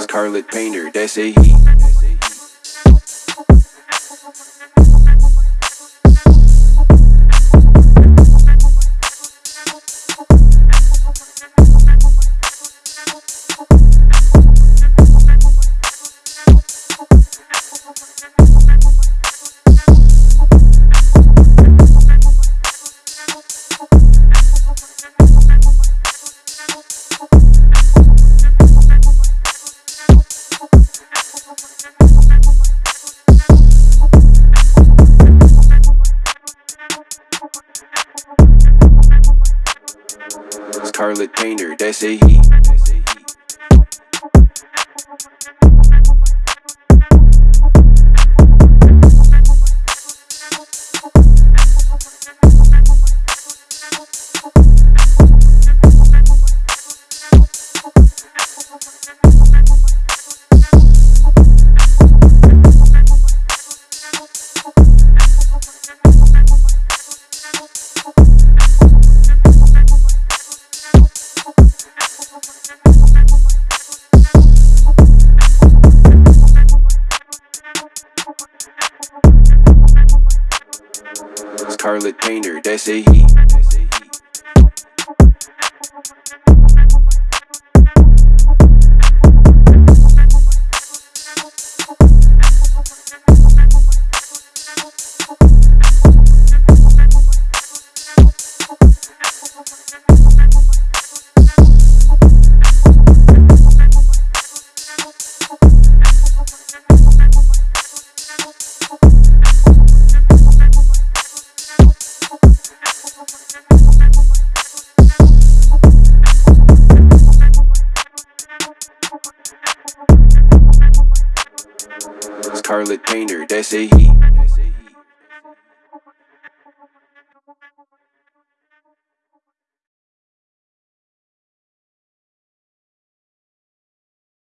Scarlet Painter, that's a he. Scarlet Painter, that's a he. Scarlet Painter, that's a he. Scarlet Painter, that's a he.